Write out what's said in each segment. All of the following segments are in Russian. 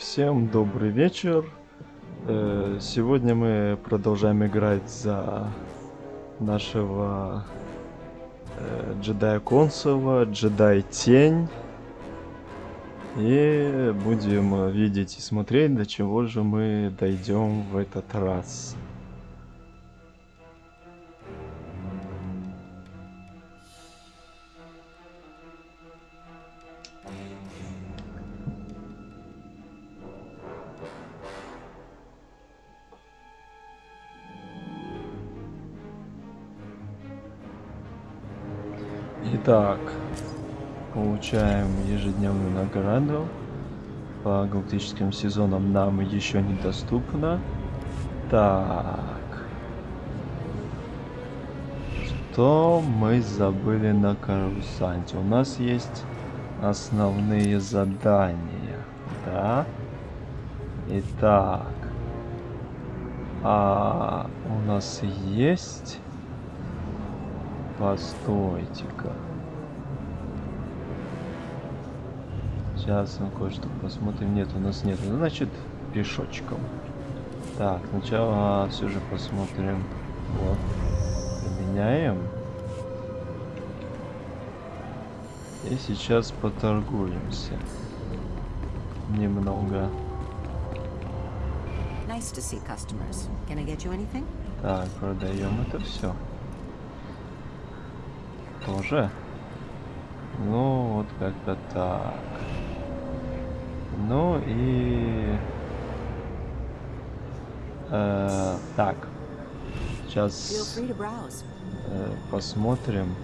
Всем добрый вечер. Э, Сегодня мы продолжаем играть за нашего э, джедая Консова, джедай Тень. И будем видеть и смотреть, до чего же мы дойдем в этот раз. Итак, получаем ежедневную награду. По галактическим сезонам нам еще недоступно. Так. Что мы забыли на карусанте? У нас есть основные задания. Да? Итак. А у нас есть... Постойте-ка. Сейчас мы кое-что посмотрим. Нет, у нас нет. Ну, значит, пешочком. Так, сначала все же посмотрим. Вот. Поменяем. И сейчас поторгуемся. Немного. Nice to see customers. Can I get you anything? Так, продаем это все. Тоже? Ну, вот как-то так. Ну и... Э, так. Сейчас э, посмотрим,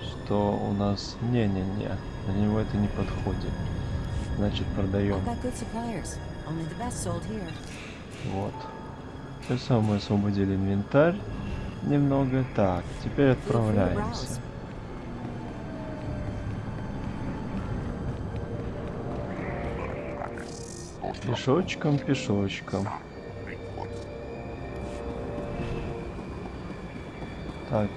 что у нас... Не-не-не, на него это не подходит. Значит, продаем. Вот. Все самое освободили инвентарь немного. Так, теперь отправляемся. Пешочком, пешочком. Так.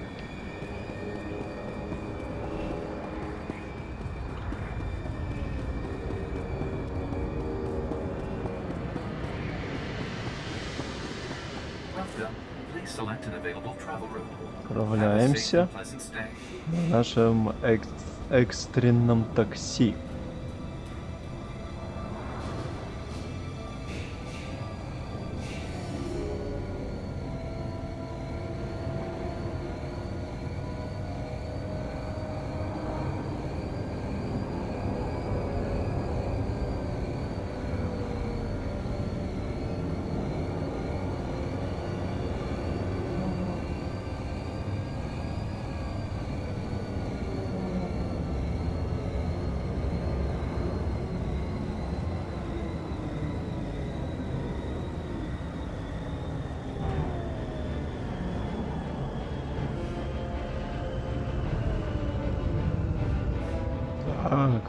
Отправляемся на нашем эк- экстренном такси.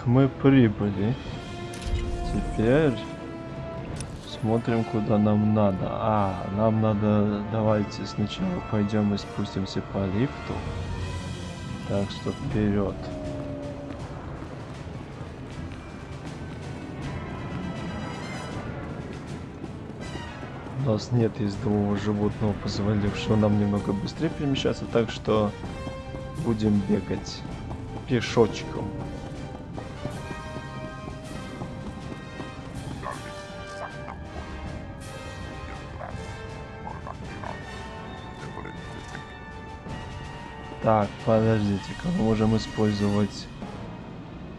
Мы прибыли. Теперь смотрим, куда нам надо. А, нам надо... Давайте сначала пойдем и спустимся по лифту. Так что вперед. У нас нет ездового животного, позволившего нам немного быстрее перемещаться, так что будем бегать пешочком. Так, подождите-ка, мы можем использовать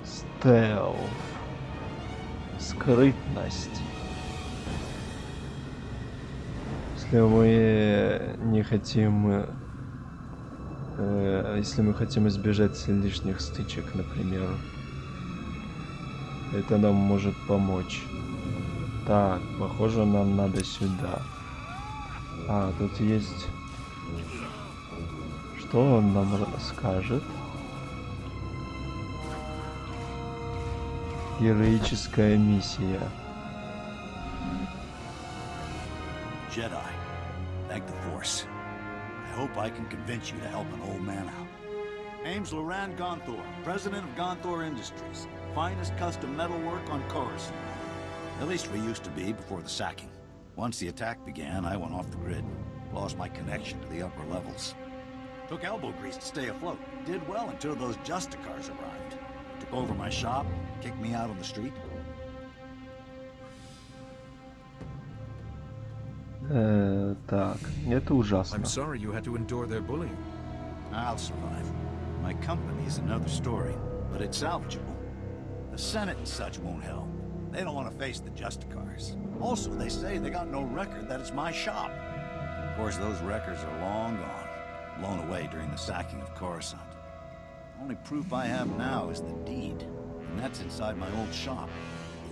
стелф. Скрытность. Если мы не хотим... э, если мы хотим избежать лишних стычек, например. Это нам может помочь. Так, похоже, нам надо сюда. А, тут есть... Что он нам расскажет? Героическая миссия. Jedi, thank the Force. I hope I can convince you to help an old man out. Name's Loran Gonthor, president of Gonthor Industries, finest custom metalwork on Coruscant. At least we used to be before the sacking. Once the attack began, I went off the grid. Lost my connection to the upper levels. Took elbow grease to stay afloat. Did well until those Justicars arrived. Took over my shop, kicked me out on the street. Э, так, это ужасно. I'm sorry you had to endure their bullying. I'll survive. My company's another story, but it's salvageable. The Senate and such won't help. They don't want to face the Justicars. Also, they say they got no record that it's my shop. Of course, those records are long gone, blown away during the sacking of Coruscant. Only proof I have now is the deed, and that's inside my old shop.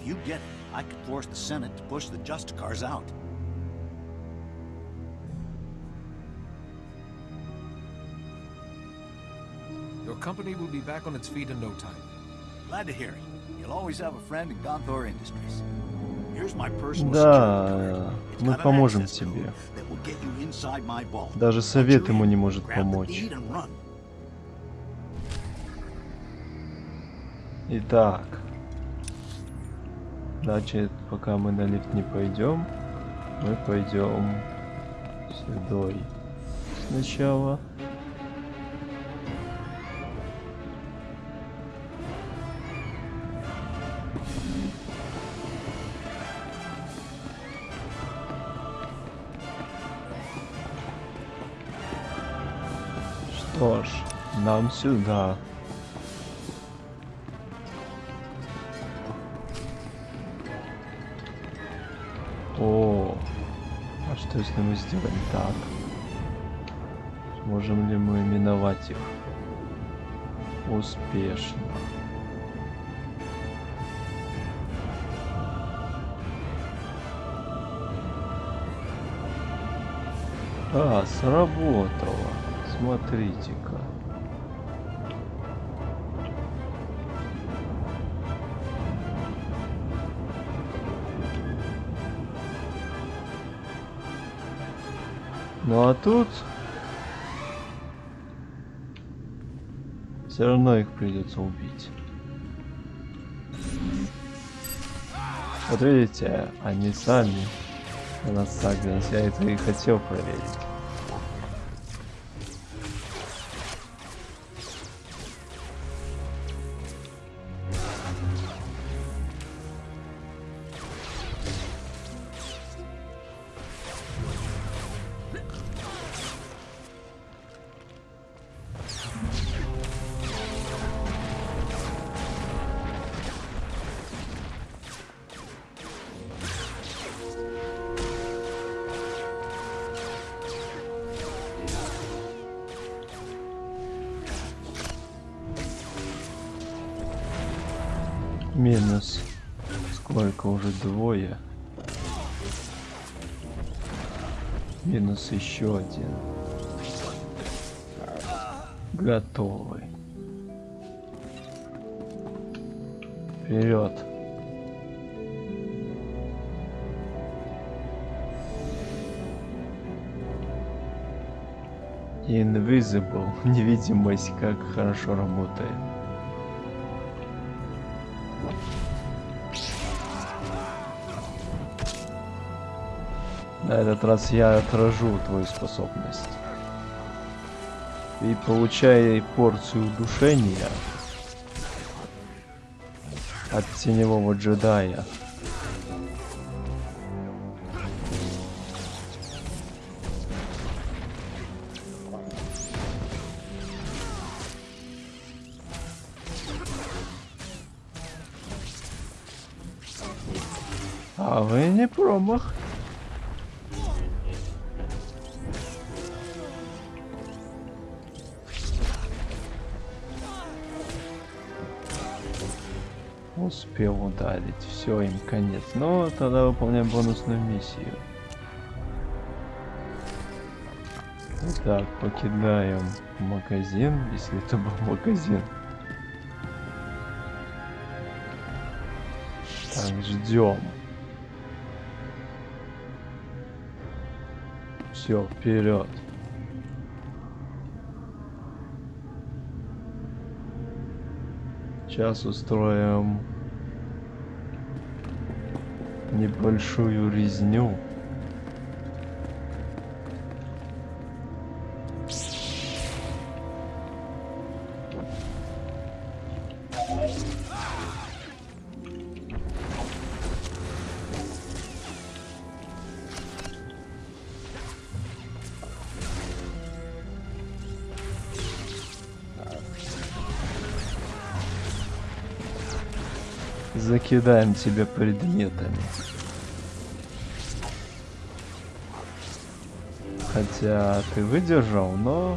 If you get it, I could force the Senate to push the Justicars out. Your company will be back on its feet in no time. Glad to hear it. You'll always have a friend in Gonthor Industries. Да, мы поможем тебе. Даже совет ему не может помочь. Итак. Значит, пока мы на лифт не пойдем, мы пойдем сюда сначала. Нам сюда. О, а что если мы сделаем так? Сможем ли мы миновать их успешно? А, сработало. Смотрите-ка. Ну а тут все равно их придется убить. Вот видите, они сами на нас сагрились. Я это и хотел проверить. Минус. Сколько уже двое? Минус еще один. Готовый. Вперед. Invisible. Невидимость как хорошо работает. На этот раз я отражу твою способность. И получай порцию удушения от теневого джедая. А вы не промах. Успел ударить. Все, им конец. Ну, тогда выполняем бонусную миссию. Итак, покидаем магазин, если это был магазин. Так, ждем. Все, вперед. Сейчас устроим небольшую резню. Закидаем тебя предметами. Хотя ты выдержал, но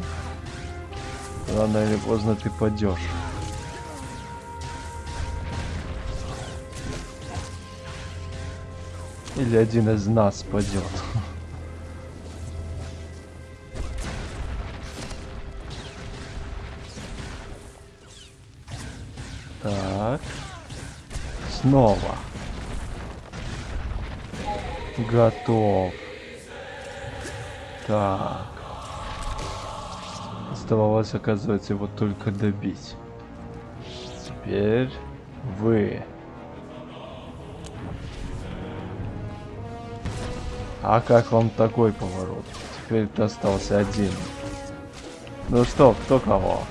рано или поздно ты падешь. Или один из нас падет. Так. Снова. Готов. Так. Оставалось, оказывается, его только добить. Теперь вы. А как вам такой поворот? Теперь ты остался один. Ну что, кто кого?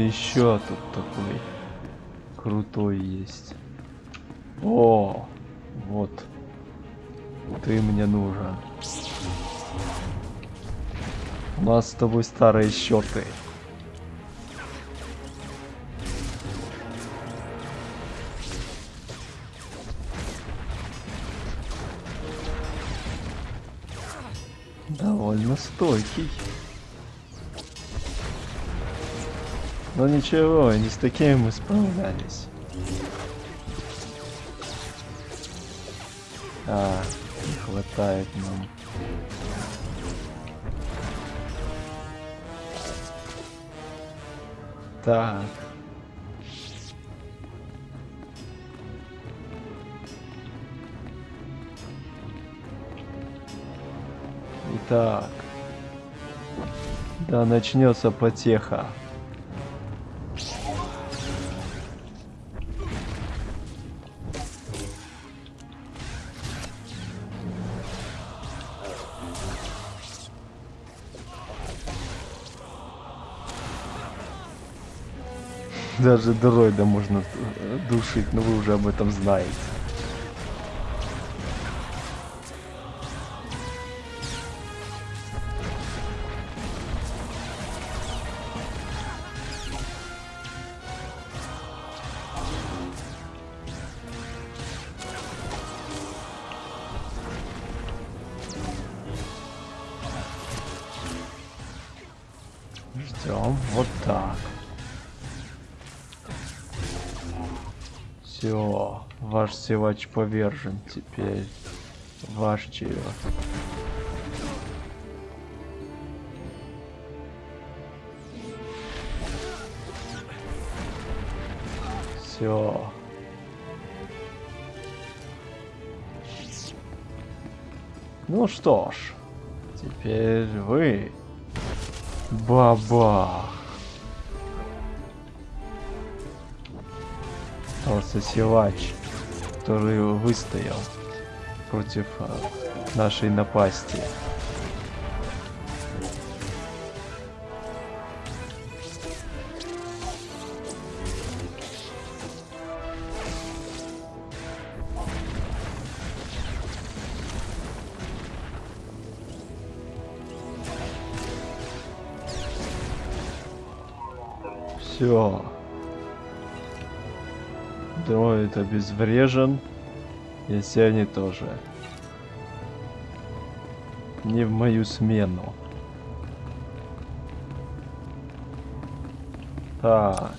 Еще тут такой крутой есть? О, вот. Ты мне нужен. У нас с тобой старые счеты. Довольно стойкий. Но ничего, не с такими мы справлялись. А, не хватает нам. Так. Итак. Да начнется потеха. Даже дроида можно э, душить, но вы уже об этом знаете. Силач повержен теперь. Ваш черед. Все. Ну что ж, теперь вы. Баба. Остался силач, который выстоял против а, нашей напасти. Все. Дроид обезврежен. И все они тоже. Не в мою смену. Так.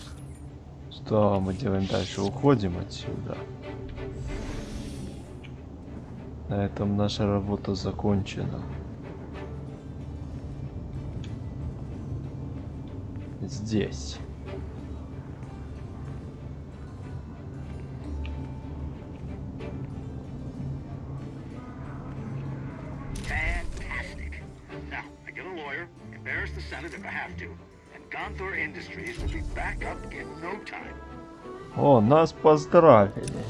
Что мы делаем дальше? Уходим отсюда. На этом наша работа закончена. здесь. О, нас поздравили.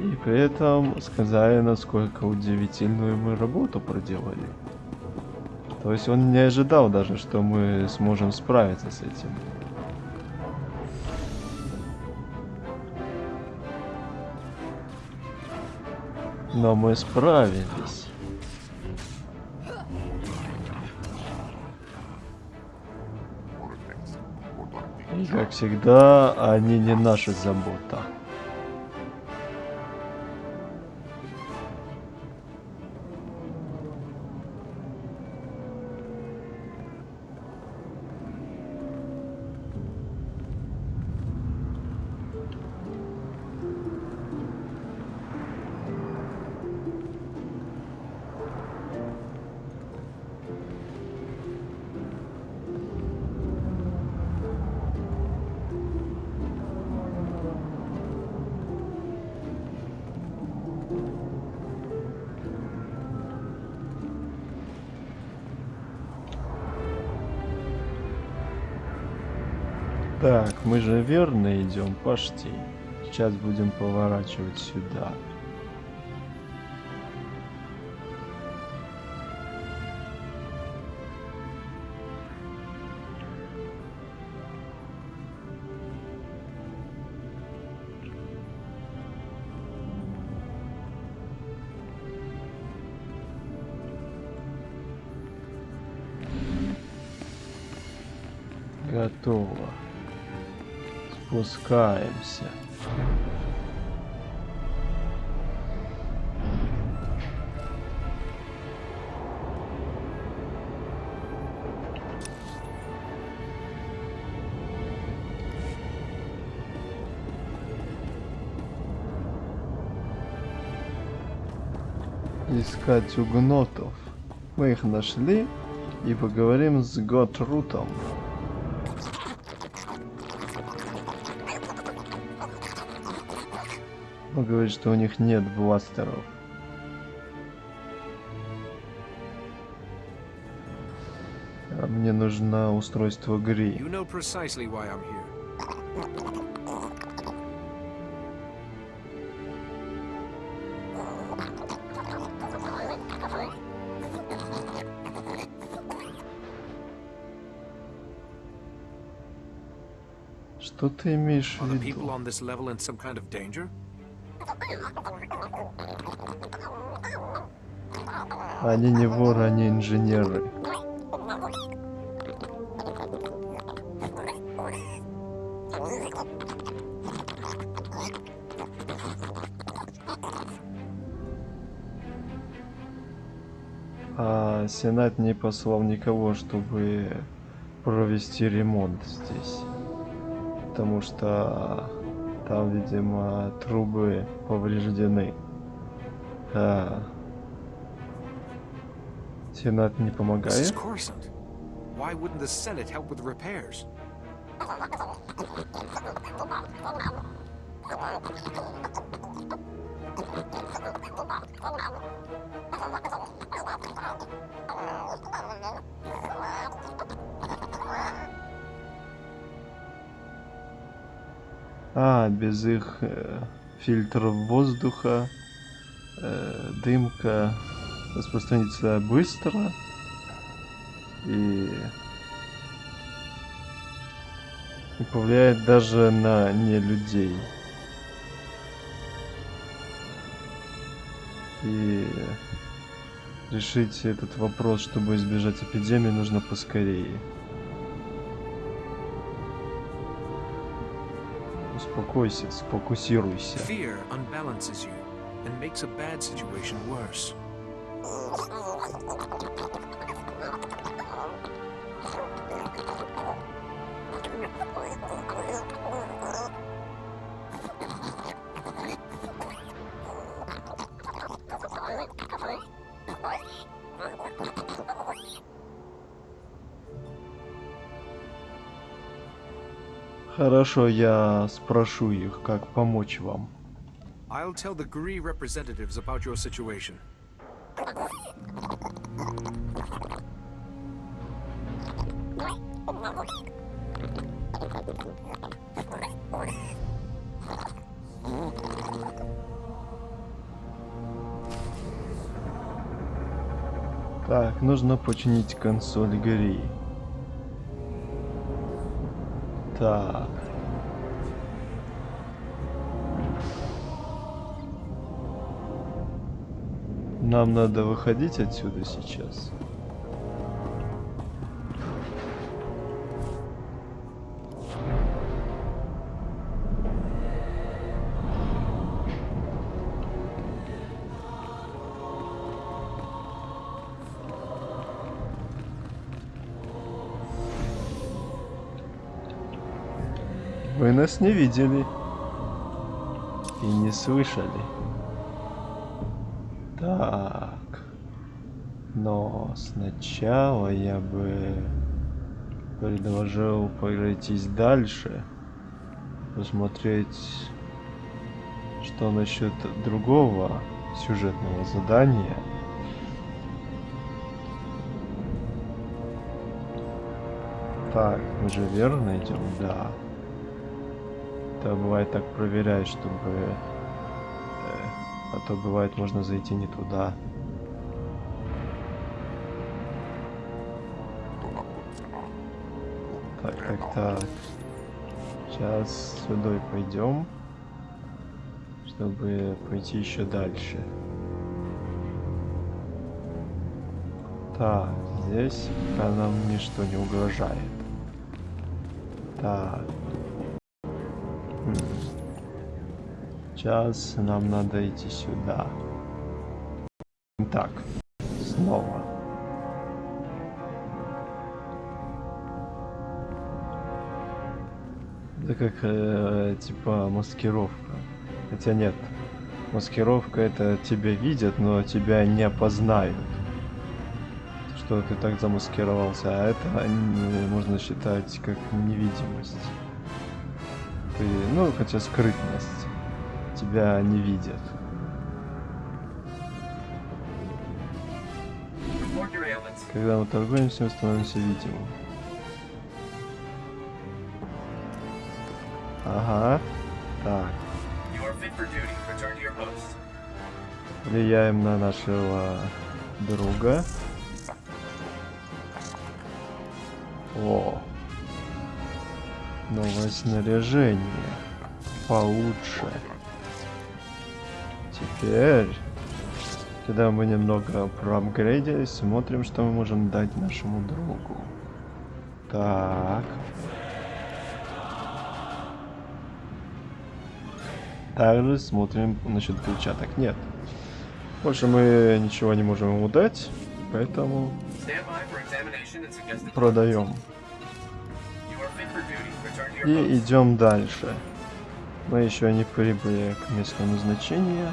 И при этом сказали, насколько удивительную мы работу проделали. То есть он не ожидал даже, что мы сможем справиться с этим. Но мы справились. Всегда, они не наша забота. Так, мы же верно идем, почти. Сейчас будем поворачивать сюда. Готово. Спускаемся. Искать угнотов. Мы их нашли и поговорим с Готрутом. Он говорит, что у них нет бластеров. А мне нужно устройство Гри. You know precisely why I'm here. Что ты имеешь в виду? Они не воры, они инженеры. А Сенат не послал никого, чтобы провести ремонт здесь. Потому что там, видимо, трубы повреждены. А, Сенат не помогает? Why? А, без их э, фильтров воздуха э, дымка распространится быстро и, и повлияет даже на не людей. И решить этот вопрос, чтобы избежать эпидемии, нужно поскорее. Успокойся, сфокусируйся. Fear unbalances you and makes a bad situation worse. Хорошо, я спрошу их, как помочь вам. I'll tell the Gree representatives about your situation. Так, нужно починить консоль Гри. Так. Нам надо выходить отсюда сейчас. Вы нас не видели и не слышали. Сначала я бы предложил пройтись дальше. Посмотреть, что насчет другого сюжетного задания. Так, мы же верно идем, да. Это бывает так проверяешь, чтобы... э, а то бывает можно зайти не туда. Так. Сейчас сюда пойдем, чтобы пойти еще дальше. Так, здесь пока нам ничто не угрожает. Так. Сейчас нам надо идти сюда. Так, снова. Это как э, типа маскировка. Хотя нет. Маскировка это тебя видят, но тебя не опознают. Что ты так замаскировался, а это м, можно считать как невидимость. Ты, ну, хотя скрытность. Тебя не видят. Когда мы торгуемся, мы становимся видимым. Your post. Влияем на нашего друга. О. Новое снаряжение. Получше. Теперь, когда мы немного проапгрейдились, смотрим, что мы можем дать нашему другу. Так. Также смотрим насчет перчаток. Нет. Больше мы ничего не можем ему дать, поэтому продаем. И идем дальше. Мы еще не прибыли к месту назначения.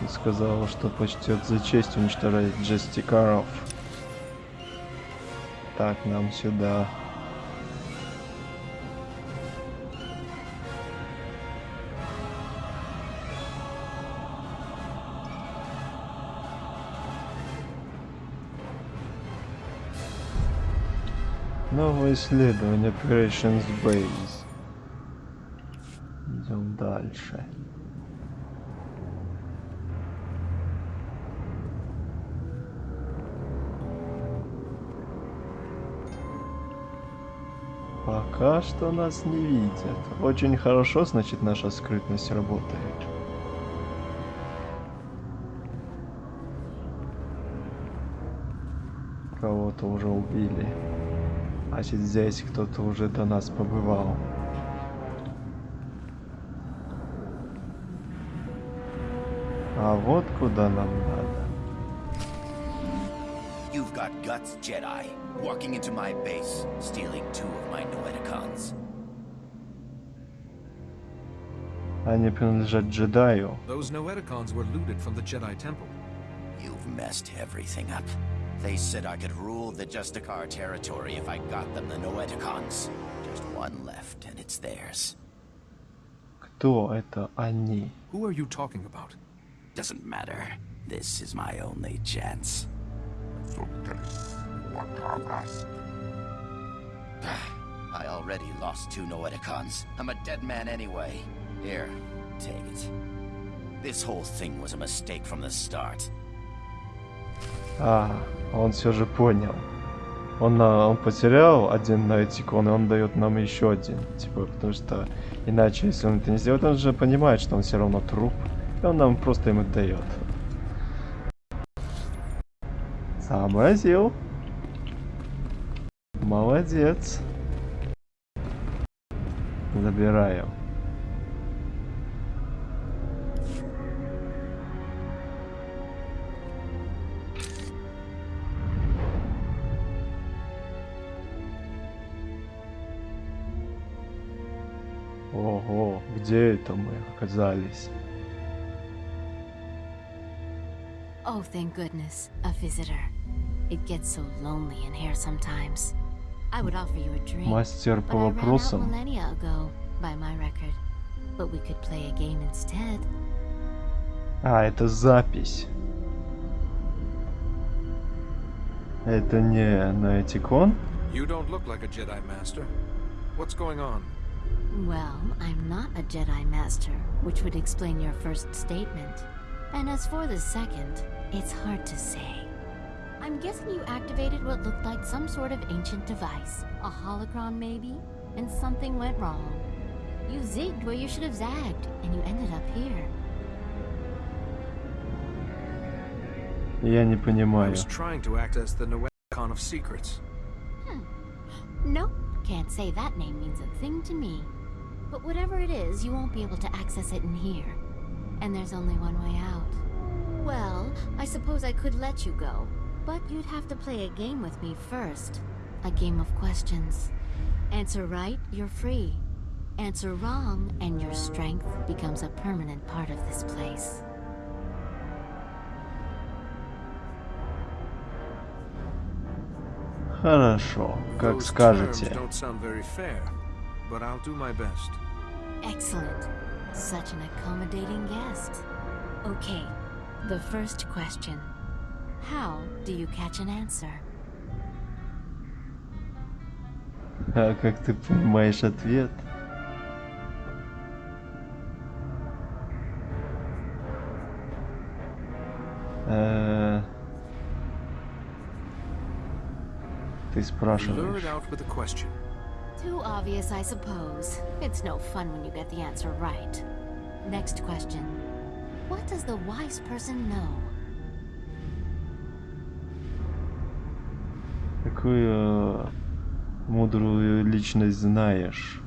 Он сказал, что почтет за честь уничтожать джестикаров. Так, нам сюда. Новое исследование Operations Base. Идем дальше. Пока что нас не видят. Очень хорошо, значит, наша скрытность работает. Кого-то уже убили. Значит, здесь кто-то уже до нас побывал. А вот куда нам надо. You've got guts, Jedi. Walking into my base, stealing two of my Noeticons. Они принадлежат джедаю. Those Noeticons were looted from the Jedi Temple. You've messed everything up. They said I could rule the Justicar territory if I got them the Noeticons. Just one left, and it's theirs. Кто это они? Who are you talking about? Doesn't matter. This is my only chance. I already lost two Noeticons. I'm a dead man anyway. Here, take it. This whole thing was a mistake from the start. А, он все же понял. Он, а, он потерял один этикон, и он дает нам еще один. Типа, потому что иначе, если он это не сделает, он же понимает, что он все равно труп. И он нам просто ему дает. Сообразил. Молодец. Забираю. Ого, где это мы оказались? Oh, thank goodness, a visitor. It gets so lonely in here sometimes. I would offer you a drink, Мастер but по I ran out вопросам. millennia ago, by my record. But we could play a game instead. А, это запись. Это не на этикон? You don't look like a Jedi Master. What's going on? Well, I'm not a Jedi Master, which would explain your first statement. And as for the second, it's hard to say. I'm guessing you activated what looked like some sort of ancient device. A holocron, maybe? And something went wrong. You zigged where you should have zagged, and you ended up here. Я не I понимаю. was trying to act as the Noeticon of secrets. Nope, can't say that name means a thing to me. But whatever it is, you won't be able to access it in here. And there's only one way out. Well, I suppose I could let you go, but you'd have to play a game with me first. A game of questions. Answer right, you're free. Answer wrong, and your strength becomes a permanent part of this place. Хорошо, как Those скажете. terms don't sound very fair, but I'll do my best. Excellent. Such an accommodating guest. Okay, the first question. How do you catch an answer? А как ты понимаешь ответ? Э, Ты Lure спрашиваешь. Too obvious, I suppose. It's no fun when you get the answer right. Next question. What does the wise person know? Какую э, мудрую личность знаешь?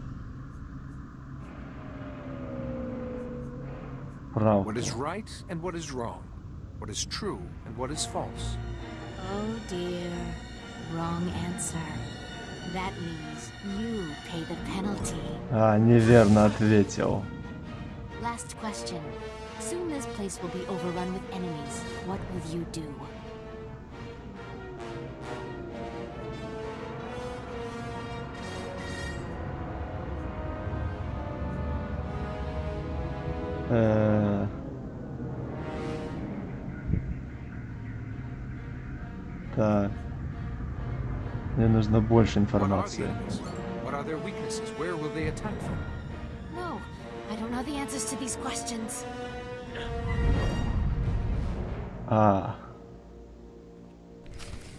Правду. What is right and what is wrong. What is true and what is false. Oh dear. Wrong answer. That means you pay the penalty. А, неверно ответил. Last question. Soon this place will be overrun with enemies. What will you do? To these questions. А.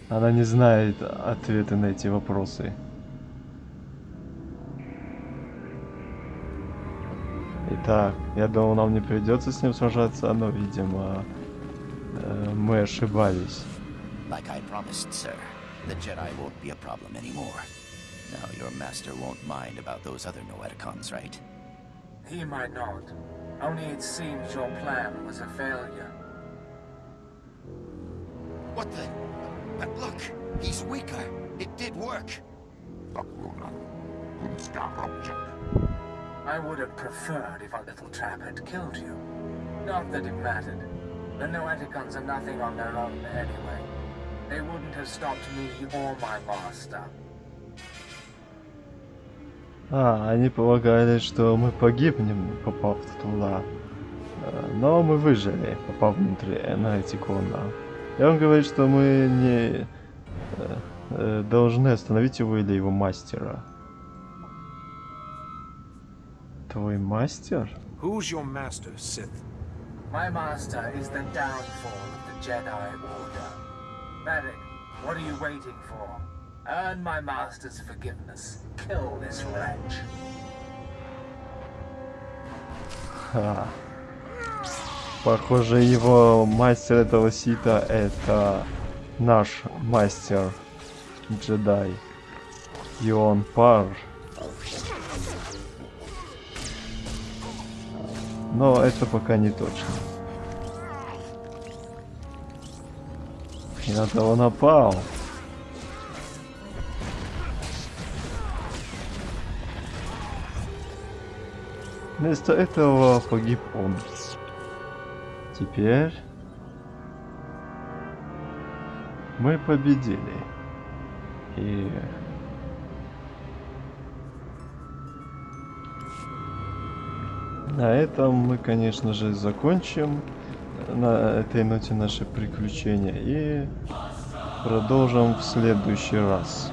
Она не знает ответы на эти вопросы. Итак, я думал, нам не придется с ним сражаться, но, видимо, э, мы ошибались. Like I promised, sir, the Jedi won't be a problem anymore. Now your master won't mind about those other Noeticons, right? He might not. Only it seems your plan was a failure. What the? But look, he's weaker. It did work. I I would have preferred if our little trap had killed you. Not that it mattered. The Noeticons are nothing on their own anyway. They wouldn't have stopped me or my master. А, они полагали, что мы погибнем, попав туда. Э, Но мы выжили, попав внутрь Энайтикона. И он говорит, что мы не э, э, должны остановить его или его мастера. Твой мастер? Who's your master, Sith? My master is the downfall of the Jedi Order. Medic, what are you waiting for? Earn my master's forgiveness. Kill this wretch. Похоже, его мастер этого сита это наш мастер джедай. Ион Пар. Но это пока не точно. И на того напал. Вместо этого погиб он. Теперь мы победили. И на этом мы, конечно же, закончим на этой ноте наши приключения и продолжим в следующий раз.